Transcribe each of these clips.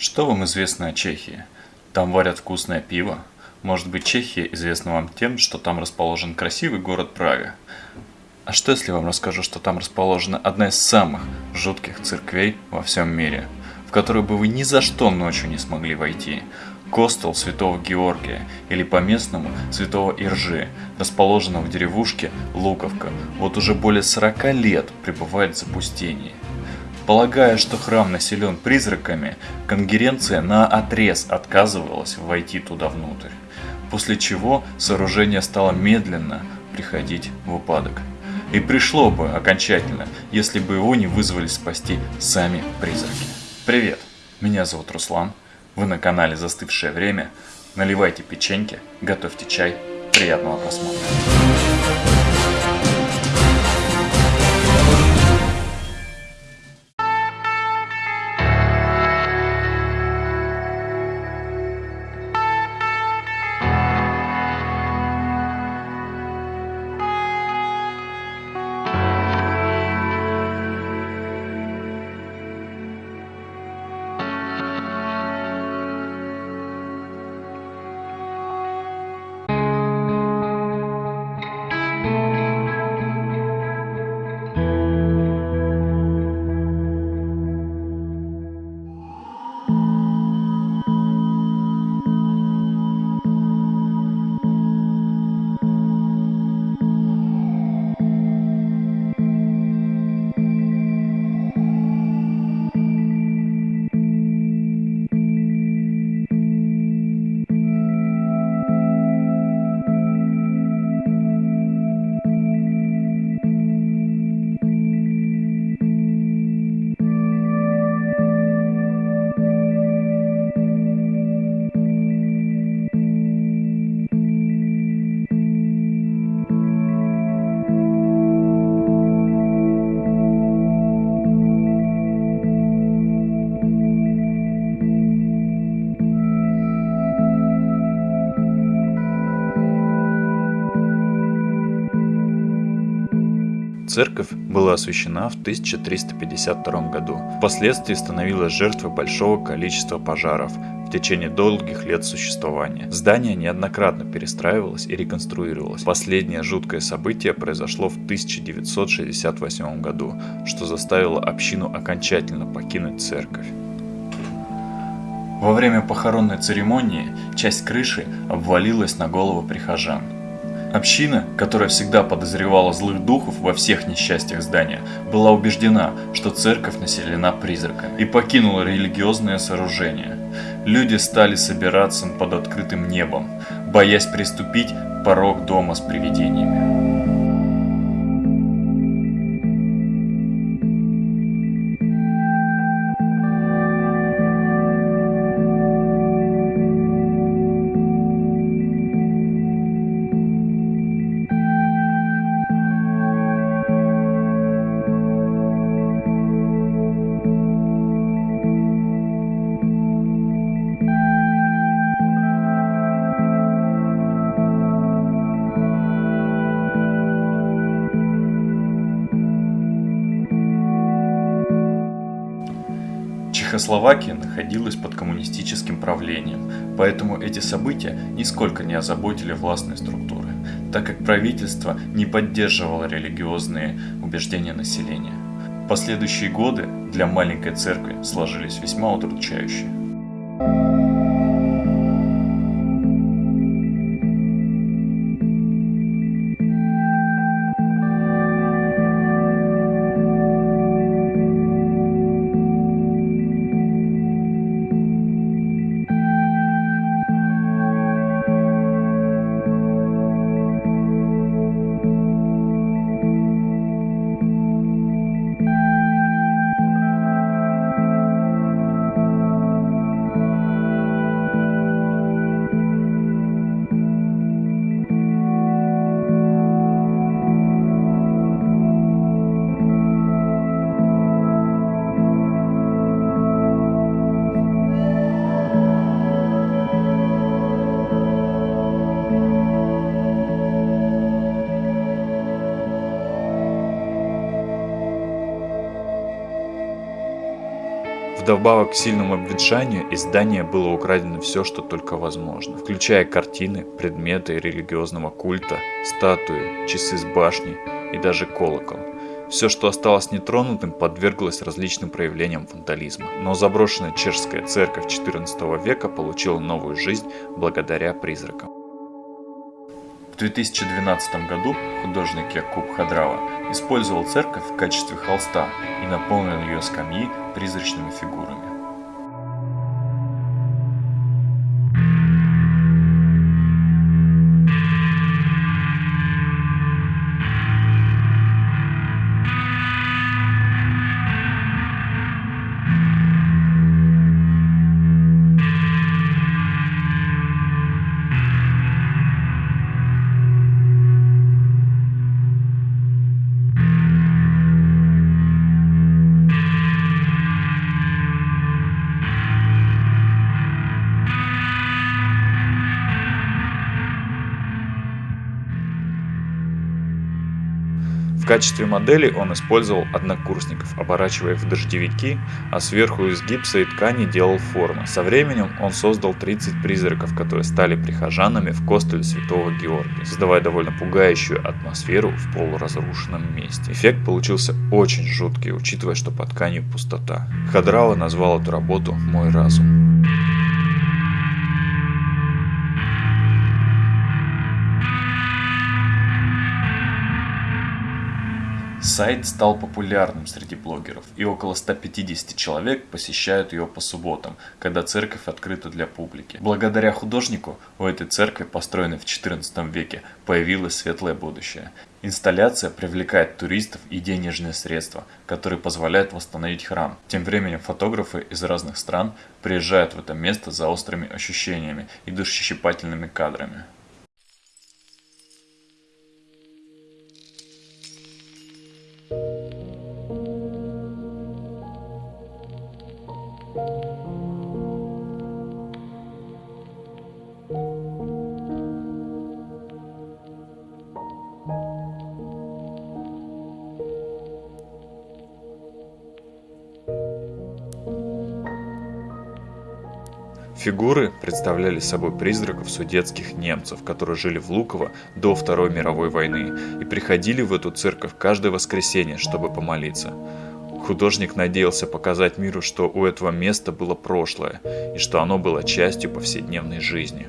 Что вам известно о Чехии? Там варят вкусное пиво? Может быть, Чехия известна вам тем, что там расположен красивый город Прага? А что если вам расскажу, что там расположена одна из самых жутких церквей во всем мире, в которую бы вы ни за что ночью не смогли войти? Костел Святого Георгия или по-местному Святого Иржи, расположенного в деревушке Луковка, вот уже более 40 лет пребывает в запустении. Полагая, что храм населен призраками, конгеренция на отрез отказывалась войти туда внутрь, после чего сооружение стало медленно приходить в упадок. И пришло бы окончательно, если бы его не вызвали спасти сами призраки. Привет, меня зовут Руслан, вы на канале «Застывшее время», наливайте печеньки, готовьте чай, приятного просмотра. Церковь была освящена в 1352 году. Впоследствии становилась жертвой большого количества пожаров в течение долгих лет существования. Здание неоднократно перестраивалось и реконструировалось. Последнее жуткое событие произошло в 1968 году, что заставило общину окончательно покинуть церковь. Во время похоронной церемонии часть крыши обвалилась на голову прихожан. Община, которая всегда подозревала злых духов во всех несчастьях здания, была убеждена, что церковь населена призраками и покинула религиозное сооружение. Люди стали собираться под открытым небом, боясь приступить порог дома с привидениями. Чехословакия находилась под коммунистическим правлением, поэтому эти события нисколько не озаботили властные структуры, так как правительство не поддерживало религиозные убеждения населения. Последующие годы для маленькой церкви сложились весьма удручающие. Вдобавок к сильному обветшанию из здания было украдено все, что только возможно, включая картины, предметы религиозного культа, статуи, часы с башни и даже колокол. Все, что осталось нетронутым, подверглось различным проявлениям вандализма. Но заброшенная чешская церковь XIV века получила новую жизнь благодаря призракам. В 2012 году художник Якуб Хадрава использовал церковь в качестве холста и наполнил ее скамьи призрачными фигурами. Качестве модели он использовал однокурсников, оборачивая их в дождевики, а сверху из гипса и ткани делал формы. Со временем он создал 30 призраков, которые стали прихожанами в костеле Святого Георгия, создавая довольно пугающую атмосферу в полуразрушенном месте. Эффект получился очень жуткий, учитывая, что под тканью пустота. Хадрава назвал эту работу «Мой разум». Сайт стал популярным среди блогеров, и около 150 человек посещают его по субботам, когда церковь открыта для публики. Благодаря художнику у этой церкви, построенной в XIV веке, появилось светлое будущее. Инсталляция привлекает туристов и денежные средства, которые позволяют восстановить храм. Тем временем фотографы из разных стран приезжают в это место за острыми ощущениями и душещипательными кадрами. Фигуры представляли собой призраков судетских немцев, которые жили в Луково до Второй мировой войны и приходили в эту церковь каждое воскресенье, чтобы помолиться. Художник надеялся показать миру, что у этого места было прошлое и что оно было частью повседневной жизни.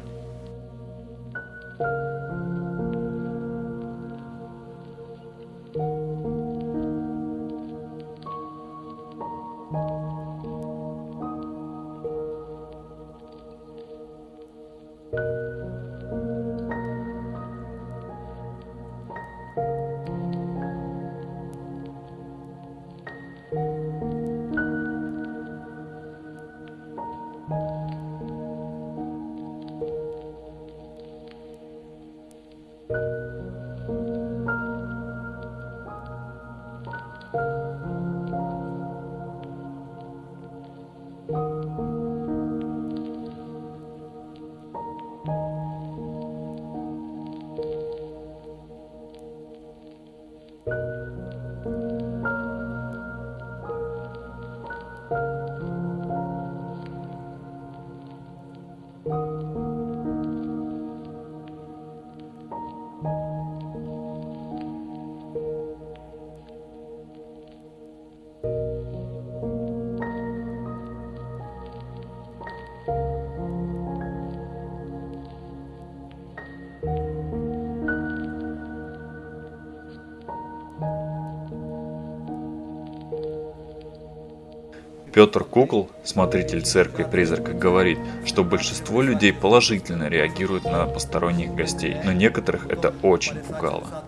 Петр Кукол, смотритель церкви призрака, говорит, что большинство людей положительно реагируют на посторонних гостей, но некоторых это очень пугало.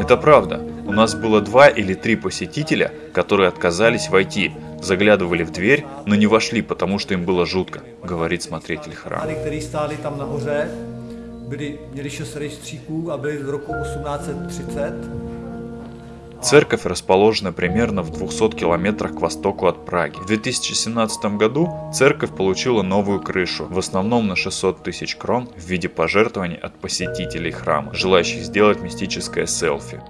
Это правда. У нас было два или три посетителя, которые отказались войти, заглядывали в дверь, но не вошли, потому что им было жутко, говорит смотритель храма. byli, měli šest rejstříků a byli z roku 1830 Церковь расположена примерно в 200 километрах к востоку от Праги. В 2017 году церковь получила новую крышу, в основном на 600 тысяч крон в виде пожертвований от посетителей храма, желающих сделать мистическое селфи.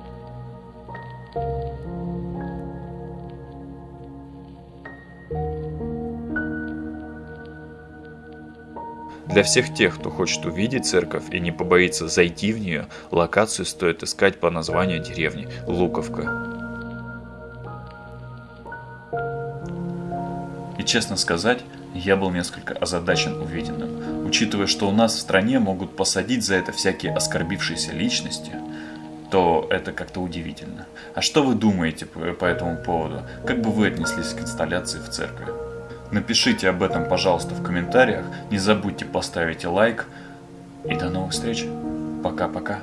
Для всех тех, кто хочет увидеть церковь и не побоится зайти в нее, локацию стоит искать по названию деревни Луковка. И честно сказать, я был несколько озадачен увиденным, учитывая, что у нас в стране могут посадить за это всякие оскорбившиеся личности, то это как-то удивительно. А что вы думаете по, этому поводу? Как бы вы отнеслись к инсталляции в церкви? Напишите об этом, пожалуйста, в комментариях. Не забудьте поставить лайк. И до новых встреч. Пока-пока.